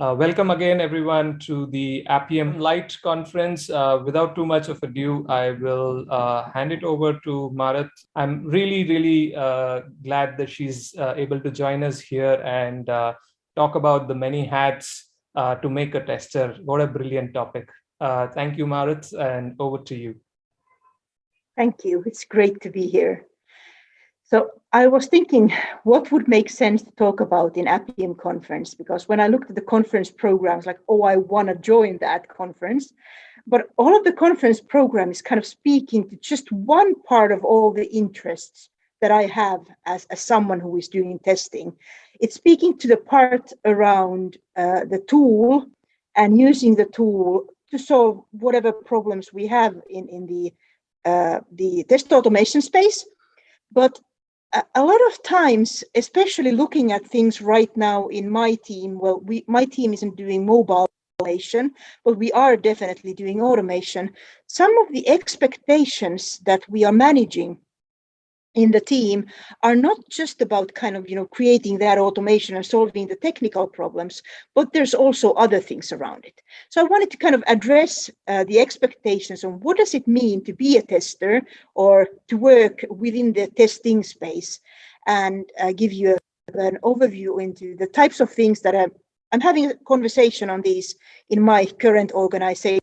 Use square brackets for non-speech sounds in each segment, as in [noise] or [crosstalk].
Uh, welcome again, everyone, to the Appium Light conference. Uh, without too much of ado, I will uh, hand it over to Maaret. I'm really, really uh, glad that she's uh, able to join us here and uh, talk about the many hats to make a tester. What a brilliant topic. thank you, Maaret, and over to you. Thank you. It's great to be here. So I was thinking what would make sense to talk about in Appium conference, because when I looked at the conference programs, like, oh, I want to join that conference. But all of the conference program is kind of speaking to just one part of all the interests that I have as, as someone who is doing testing. It's speaking to the part around uh, the tool and using the tool to solve whatever problems we have in, in the, uh, the test automation space. But a lot of times, especially looking at things right now in my team, well, we my team isn't doing mobile automation, but we are definitely doing automation. Some of the expectations that we are managing in the team are not just about kind of you know creating that automation and solving the technical problems but there's also other things around it. So i wanted to kind of address uh, the expectations on what does it mean to be a tester or to work within the testing space and uh, give you a, an overview into the types of things that i'm i'm having a conversation on these in my current organization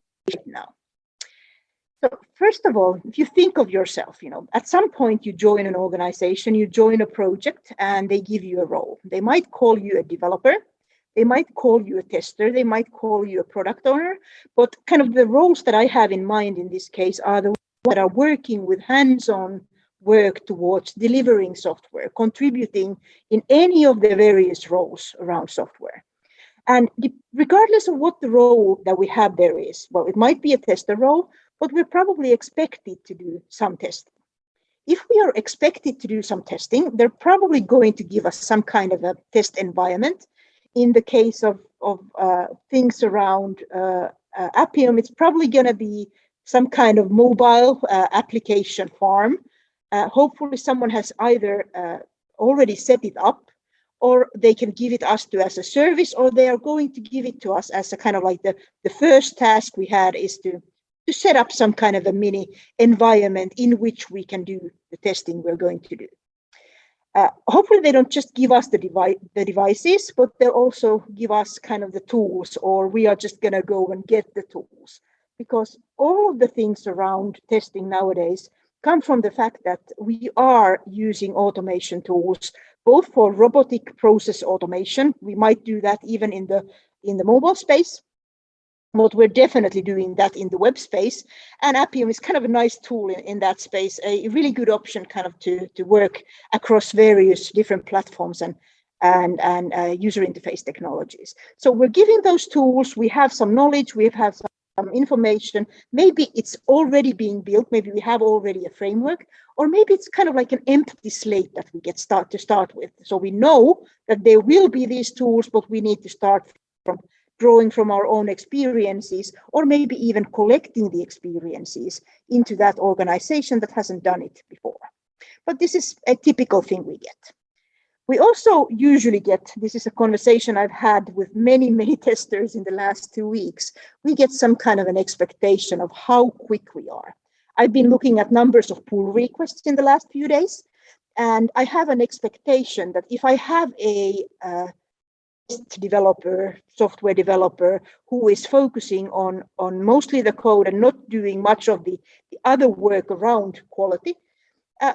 first of all, if you think of yourself, you know, at some point you join an organization, you join a project and they give you a role. They might call you a developer, they might call you a tester, they might call you a product owner, but kind of the roles that I have in mind in this case are the ones that are working with hands-on work towards delivering software, contributing in any of the various roles around software. And regardless of what the role that we have there is, well, it might be a tester role, but we're probably expected to do some testing. If we are expected to do some testing, they're probably going to give us some kind of a test environment. In the case of, of uh, things around uh, uh, Appium, it's probably going to be some kind of mobile uh, application farm. Uh, hopefully someone has either uh, already set it up or they can give it us to as a service or they are going to give it to us as a kind of like the, the first task we had is to to set up some kind of a mini environment in which we can do the testing we're going to do. Uh, hopefully they don't just give us the, device, the devices, but they'll also give us kind of the tools or we are just going to go and get the tools because all of the things around testing nowadays come from the fact that we are using automation tools both for robotic process automation. We might do that even in the in the mobile space, but we're definitely doing that in the web space. And Appium is kind of a nice tool in, in that space, a really good option kind of to, to work across various different platforms and and, and uh, user interface technologies. So we're giving those tools, we have some knowledge, we have some some information. Maybe it's already being built. Maybe we have already a framework, or maybe it's kind of like an empty slate that we get start to start with. So we know that there will be these tools, but we need to start from drawing from our own experiences, or maybe even collecting the experiences into that organization that hasn't done it before. But this is a typical thing we get. We also usually get, this is a conversation I've had with many, [laughs] many testers in the last two weeks, we get some kind of an expectation of how quick we are. I've been looking at numbers of pull requests in the last few days, and I have an expectation that if I have a uh, developer, software developer, who is focusing on, on mostly the code and not doing much of the, the other work around quality. Uh,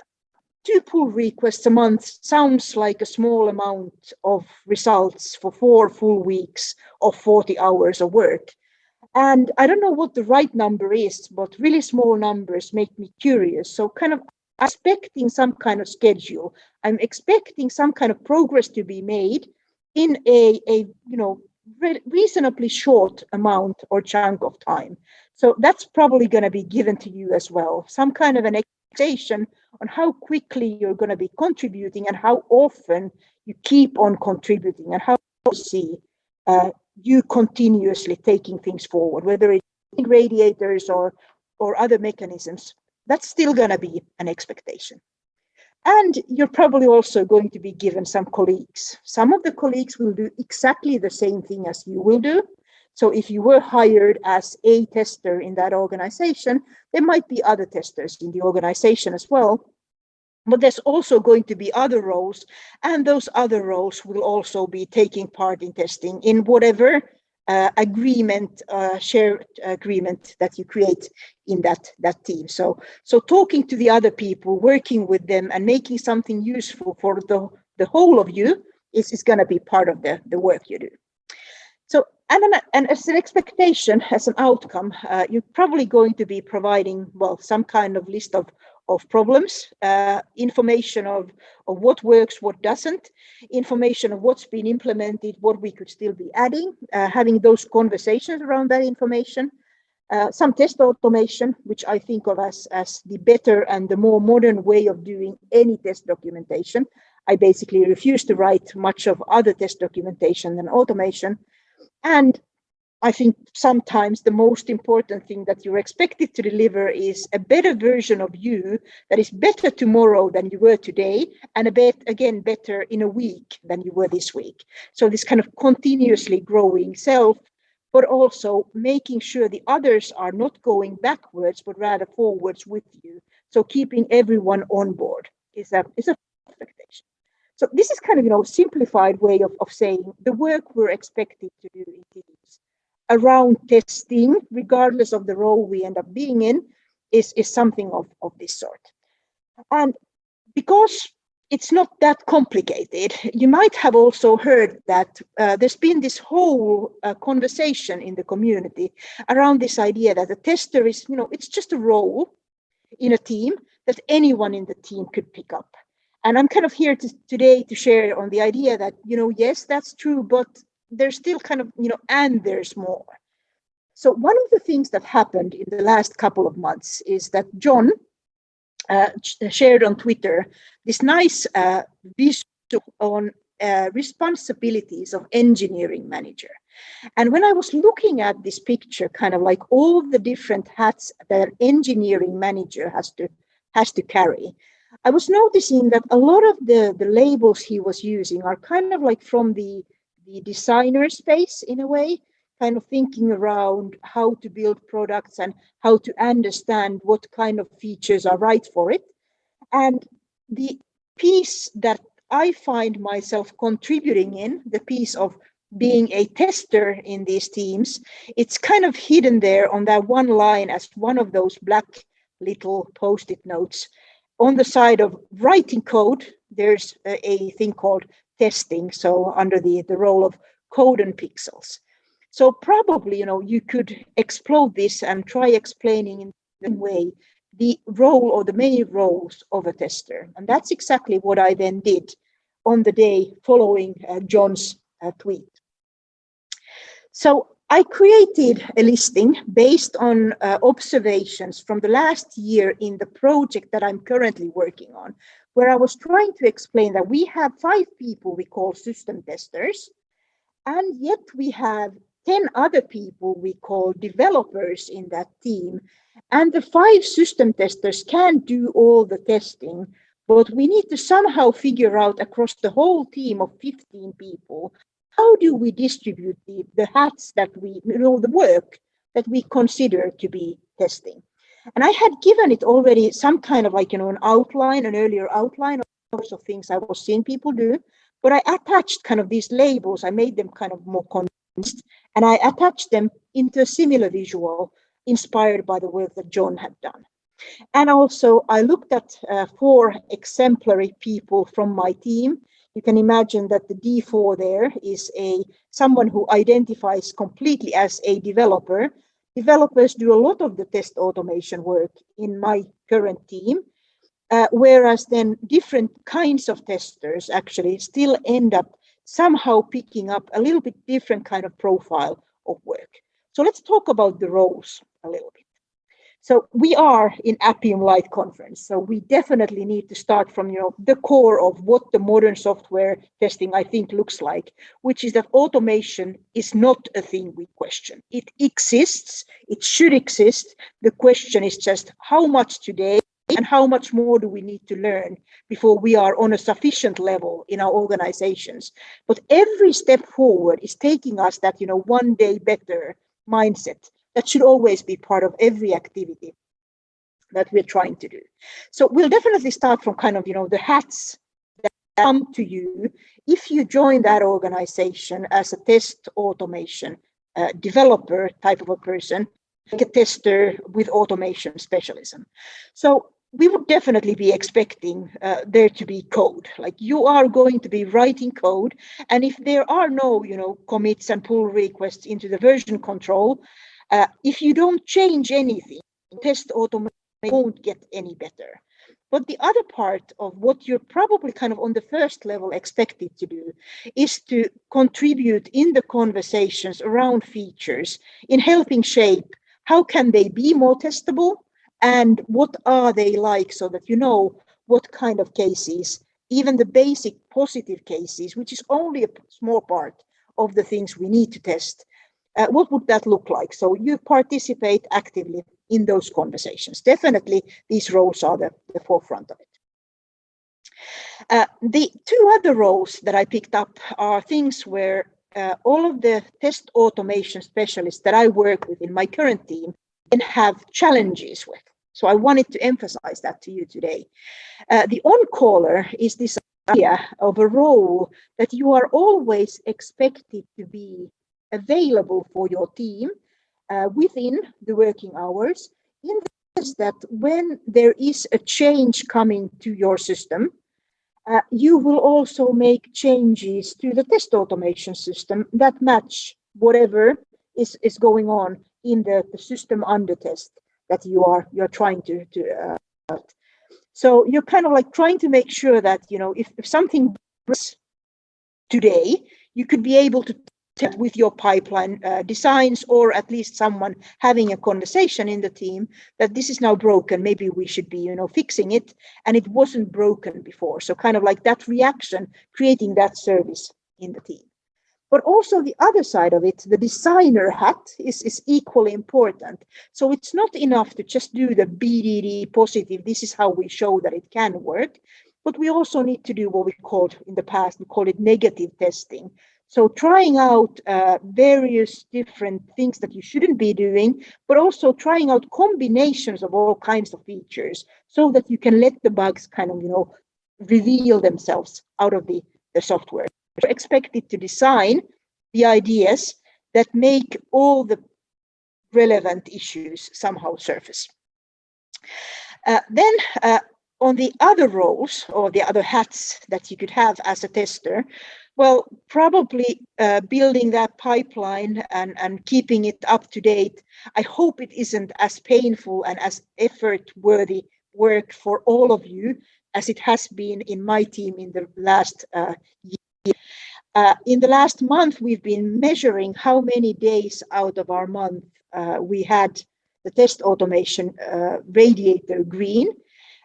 two pull requests a month sounds like a small amount of results for four full weeks of 40 hours of work. And I don't know what the right number is, but really small numbers make me curious. So kind of expecting some kind of schedule. I'm expecting some kind of progress to be made in a, a you know re reasonably short amount or chunk of time. So that's probably going to be given to you as well. Some kind of an expectation on how quickly you're going to be contributing and how often you keep on contributing and how you see uh, you continuously taking things forward, whether it's radiators or or other mechanisms. That's still going to be an expectation. And you're probably also going to be given some colleagues. Some of the colleagues will do exactly the same thing as you will do. So if you were hired as a tester in that organization, there might be other testers in the organization as well. But there's also going to be other roles, and those other roles will also be taking part in testing in whatever uh, agreement, uh, shared agreement that you create in that, that team. So, so talking to the other people, working with them and making something useful for the, the whole of you is, is going to be part of the, the work you do. And, an, and as an expectation, as an outcome, uh, you're probably going to be providing, well, some kind of list of of problems, uh, information of, of what works, what doesn't, information of what's been implemented, what we could still be adding, uh, having those conversations around that information, uh, some test automation, which I think of as, as the better and the more modern way of doing any test documentation. I basically refuse to write much of other test documentation than automation. And I think sometimes the most important thing that you're expected to deliver is a better version of you that is better tomorrow than you were today, and a bit again better in a week than you were this week. So this kind of continuously growing self, but also making sure the others are not going backwards, but rather forwards with you. So keeping everyone on board is a is a. So this is kind of you know simplified way of, of saying the work we're expected to do in teams around testing, regardless of the role we end up being in, is, is something of, of this sort. And because it's not that complicated, you might have also heard that uh, there's been this whole uh, conversation in the community around this idea that a tester is, you know, it's just a role in a team that anyone in the team could pick up. And I'm kind of here to, today to share on the idea that, you know, yes, that's true, but there's still kind of, you know, and there's more. So one of the things that happened in the last couple of months is that John uh, shared on Twitter this nice uh, visual on uh, responsibilities of engineering manager. And when I was looking at this picture, kind of like all the different hats that an engineering manager has to has to carry, I was noticing that a lot of the, the labels he was using are kind of like from the the designer space in a way, kind of thinking around how to build products and how to understand what kind of features are right for it. And the piece that I find myself contributing in, the piece of being a tester in these teams, it's kind of hidden there on that one line as one of those black little post-it notes. On the side of writing code, there's a, thing called testing, so under the, the role of code and pixels. So probably, you know, you could explode this and try explaining in the way the role or the many roles of a tester. And that's exactly what I then did on the day following uh, John's uh, tweet. So I created a listing based on uh, observations from the last year in the project that I'm currently working on, where I was trying to explain that we have five people we call system testers, and yet we have 10 other people we call developers in that team. And the five system testers can do all the testing, but we need to somehow figure out across the whole team of 15 people, how do we distribute the, the hats that we, you know, the work that we consider to be testing. And I had given it already some kind of like, you know, an outline, an earlier outline of sorts of things I was seeing people do, but I attached kind of these labels. I made them kind of more condensed and I attached them into a similar visual inspired by the work that John had done. And also I looked at uh, four exemplary people from my team. You can imagine that the D4 there is a someone who identifies completely as a developer developers do a lot of the test automation work in my current team, uh, whereas then different kinds of testers actually still end up somehow picking up a little bit different kind of profile of work. So let's talk about the roles a little bit. So we are in Appium Light conference. So we definitely need to start from you know the core of what the modern software testing I think looks like, which is that automation is not a thing we question. It exists, it should exist. The question is just how much today and how much more do we need to learn before we are on a sufficient level in our organizations but every step forward is taking us that you know one day better mindset that should always be part of every activity that we're trying to do so we'll definitely start from kind of you know the hats that come to you if you join that organization as a test automation uh, developer type of a person like a tester with automation specialism. So we would definitely be expecting uh, there to be code like you are going to be writing code and if there are no you know commits and pull requests into the version control uh, if you don't change anything test automation won't get any better. But the other part of what you're probably kind of on the first level expected to do is to contribute in the conversations around features in helping shape how can they be more testable and what are they like so that you know what kind of cases, even the basic positive cases, which is only a small part of the things we need to test, uh, what would that look like? So you participate actively in those conversations. Definitely these roles are the, the forefront of it. Uh, the two other roles that I picked up are things where uh, all of the test automation specialists that I work with in my current team and have challenges with. So I wanted to emphasize that to you today. Uh, the on-caller is this idea of a role that you are always expected to be available for your team uh, within the working hours in the sense that when there is a change coming to your system, uh, you will also make changes to the test automation system that match whatever is, is going on in the, the system under test that you are you're trying to to uh, so you're kind of like trying to make sure that you know if, if something breaks today you could be able to with your pipeline uh, designs or at least someone having a conversation in the team that this is now broken. Maybe we should be you know fixing it. And it wasn't broken before. So kind of like that reaction creating that service in the team. But also the other side of it, the designer hat is, is equally important. So it's not enough to just do the BDD positive, this is how we show that it can work, but we also need to do what we called in the past, we call it negative testing. So trying out uh, various different things that you shouldn't be doing, but also trying out combinations of all kinds of features so that you can let the bugs kind of, you know, reveal themselves out of the, the software expected to design the ideas that make all the relevant issues somehow surface. Uh, then uh, on the other roles or the other hats that you could have as a tester, well, probably uh, building that pipeline and, and keeping it up to date. I hope it isn't as painful and as effort worthy work for all of you as it has been in my team in the last uh, year uh, in the last month, we've been measuring how many days out of our month uh, we had the test automation uh, radiator green.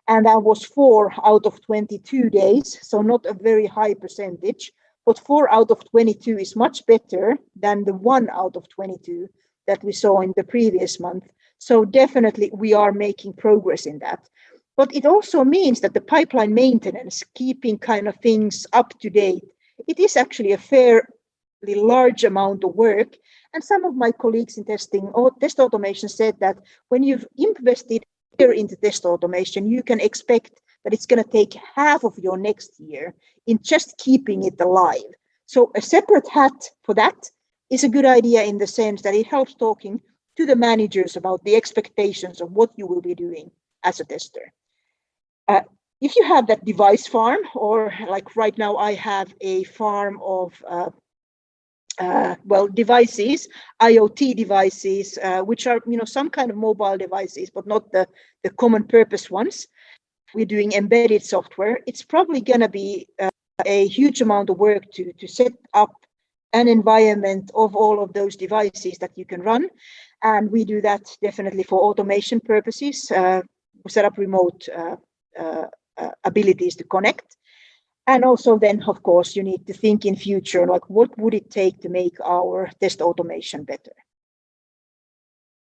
And that was four out of 22 days. So not a very high percentage, but four out of 22 is much better than the one out of 22 that we saw in the previous month. So definitely we are making progress in that. But it also means that the pipeline maintenance, keeping kind of things up to date, it is actually a fairly large amount of work. And some of my colleagues in testing or test automation said that when you've invested here into test automation, you can expect that it's going to take half of your next year in just keeping it alive. So a separate hat for that is a good idea in the sense that it helps talking to the managers about the expectations of what you will be doing as a tester. Uh, if you have that device farm, or like right now I have a farm of, uh, uh, well, devices, IoT devices, uh, which are, you know, some kind of mobile devices, but not the, the common purpose ones. We're doing embedded software. It's probably going to be uh, a huge amount of work to, to set up an environment of all of those devices that you can run. And we do that definitely for automation purposes. Uh, set up remote uh, uh, uh, abilities to connect. And also then, of course, you need to think in future, like what would it take to make our test automation better?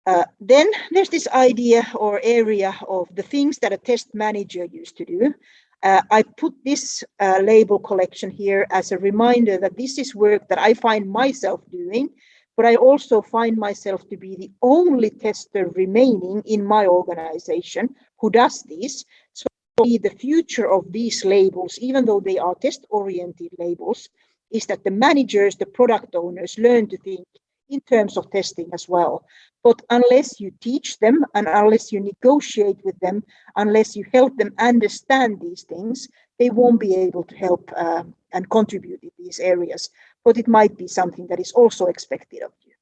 Uh, then there's this idea or area of the things that a test manager used to do. Uh, I put this uh, label collection here as a reminder that this is work that I find myself doing, but I also find myself to be the only tester remaining in my organization who does this. So the future of these labels, even though they are test-oriented labels, is that the managers, the product owners learn to think in terms of testing as well. But unless you teach them and unless you negotiate with them, unless you help them understand these things, they won't be able to help uh, and contribute in these areas. But it might be something that is also expected of you.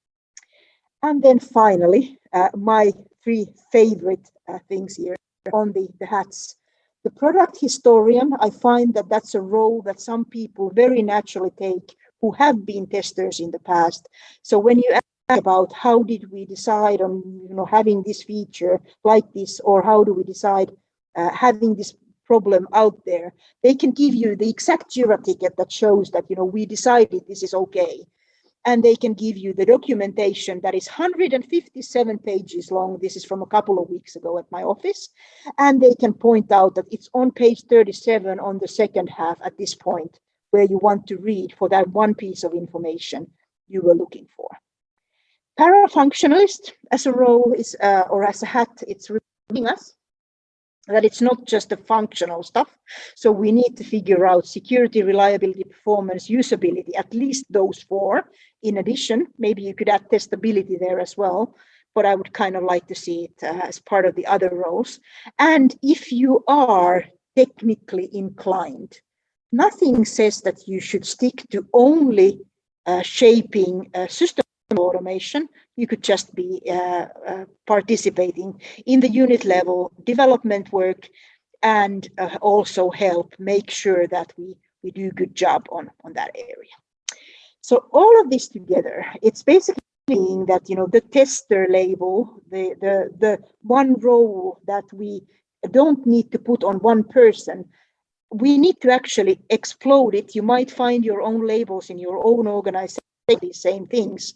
And then finally, uh, my three favorite uh, things here on the, the hats. The product historian, I find that that's a role that some people very naturally take who have been testers in the past. So when you ask about how did we decide on you know having this feature like this, or how do we decide uh, having this problem out there, they can give you the exact Jira ticket that shows that you know we decided this is okay. And they can give you the documentation that is 157 pages long. This is from a couple of weeks ago at my office. And they can point out that it's on page 37 on the second half at this point where you want to read for that one piece of information you were looking for. Parafunctionalist as a role is, uh, or as a hat, it's reminding us that it's not just the functional stuff. So we need to figure out security, reliability, performance, usability, at least those four. In addition, maybe you could add testability there as well, but I would kind of like to see it uh, as part of the other roles. And if you are technically inclined, nothing says that you should stick to only uh, shaping uh, system automation. You could just be uh, uh participating in the unit level development work and uh, also help make sure that we, we do good job on, on that area. So all of this together, it's basically meaning that you know the tester label, the, the, the one role that we don't need to put on one person, we need to actually explode it. You might find your own labels in your own organization, these same things,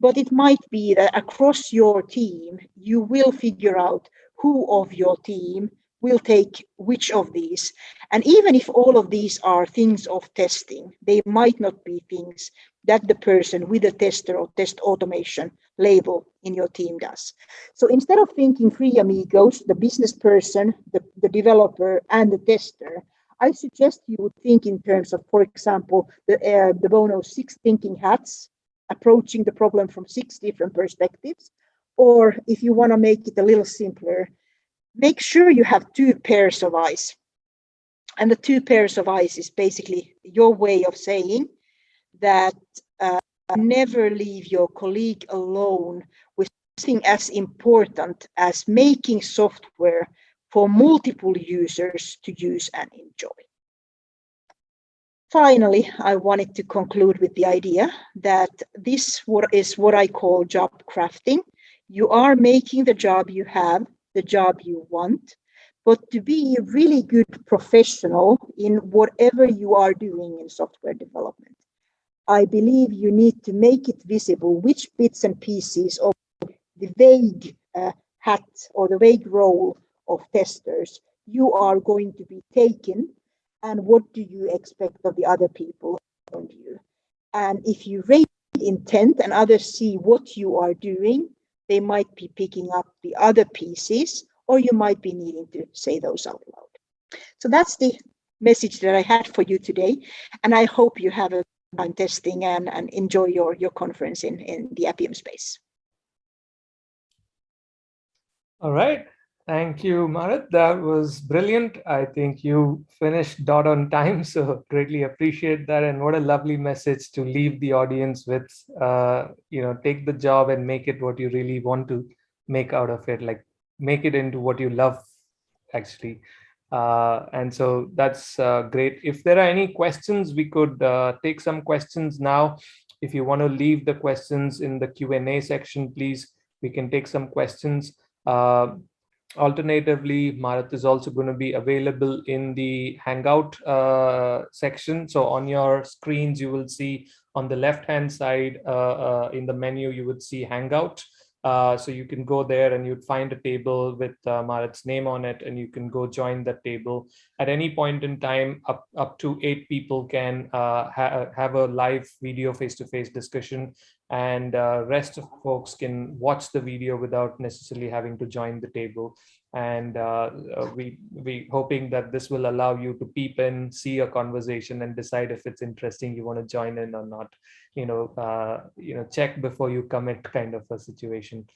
but it might be that across your team, you will figure out who of your team will take which of these. And even if all of these are things of testing, they might not be things that the person with a tester or test automation label in your team does. So instead of thinking three amigos, the business person, the, the developer, and the tester, I suggest you would think in terms of, for example, the, uh, de Bono six thinking hats, approaching the problem from six different perspectives. Or if you want to make it a little simpler, make sure you have two pairs of eyes. And the two pairs of eyes is basically your way of saying that uh, never leave your colleague alone with something as important as making software for multiple users to use and enjoy. Finally, I wanted to conclude with the idea that this is what I call job crafting. You are making the job you have, the job you want, but to be a really good professional in whatever you are doing in software development. I believe you need to make it visible which bits and pieces of the vague uh, hat or the vague role of testers. You are going to be taken and what do you expect of the other people around you? And if you raise intent and others see what you are doing they might be picking up the other pieces or you might be needing to say those out loud. So that's the message that i had for you today and i hope you have a time testing and, and enjoy your your conference in in the appium space. All right Thank you, Maaret. That was brilliant. I think you finished dot on time, [laughs] so greatly appreciate that. And what a lovely message to leave the audience with. Uh, you know, take the job and make it what you really want to make out of it. Like make it into what you love, actually. Uh, and so that's uh, great. If there are any questions, we could uh, take some questions now. If you want to leave the questions in the Q&A section, please, we can take some questions. Uh, Alternatively, Maaret is also going to be available in the Hangout uh, section. So on your screens, you will see on the left-hand side uh, uh, in the menu, you would see Hangout. Uh, so you can go there and you'd find a table with uh, Maaret's name on it and you can go join that table. At any point in time, up, up to eight people can uh, ha have a live video face-to-face -face discussion and uh, rest of folks can watch the video without necessarily having to join the table. And uh, uh, we we hoping that this will allow you to peep in see a conversation and decide if it's interesting you want to join in or not. You know uh, you know check before you commit kind of a situation.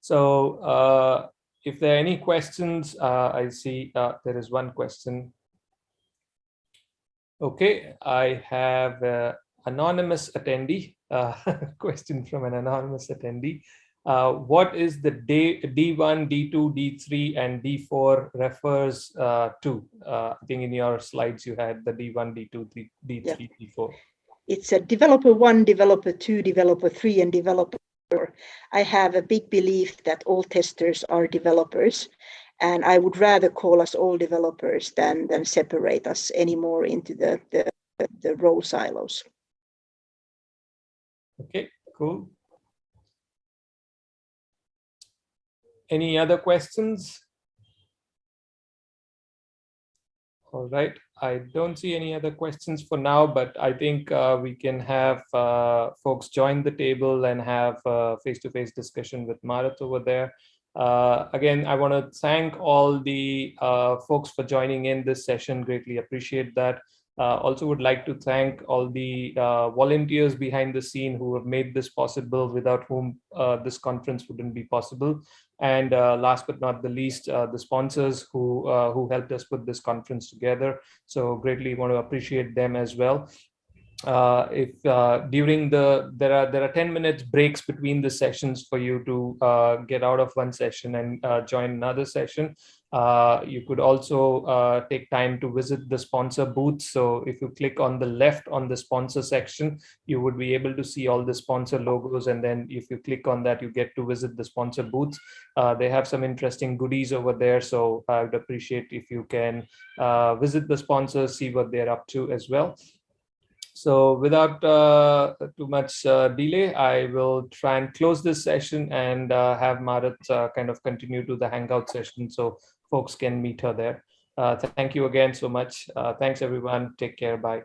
So uh, if there are any questions uh, i see there is one question. Okay i have anonymous attendee [laughs] question from an anonymous attendee uh, what is the day, D1, D2, D3, and D4 refers uh, to? Uh, I think in your slides you had the D1, D2, D, D3, yeah. D4. It's a developer one, developer two, developer three, and developer four. I have a big belief that all testers are developers, and I would rather call us all developers than, than separate us anymore into the, the, the role silos. Okay, cool. Any other questions? All right, I don't see any other questions for now, but I think uh, we can have uh, folks join the table and have face-to-face -face discussion with Maaret over there. Uh, again, I want to thank all the uh, folks for joining in this session. Greatly appreciate that. Uh, also would like to thank all the uh, volunteers behind the scene who have made this possible, without whom uh, this conference wouldn't be possible. And uh, last but not the least, uh, the sponsors who, uh, who helped us put this conference together. So greatly want to appreciate them as well. Uh, if uh, during the there are there are 10 minutes breaks between the sessions for you to uh, get out of one session and join another session uh, you could also uh, take time to visit the sponsor booth. So if you click on the left on the sponsor section, you would be able to see all the sponsor logos. And then if you click on that, you get to visit the sponsor booth Uh, they have some interesting goodies over there. So I would appreciate if you can uh, visit the sponsors, see what they're up to as well. So without uh, too much uh, delay, I will try and close this session and uh, have Maaret uh, kind of continue to the Hangout session. So folks can meet her there. Uh, thank you again so much. Uh, thanks, everyone. Take care. Bye.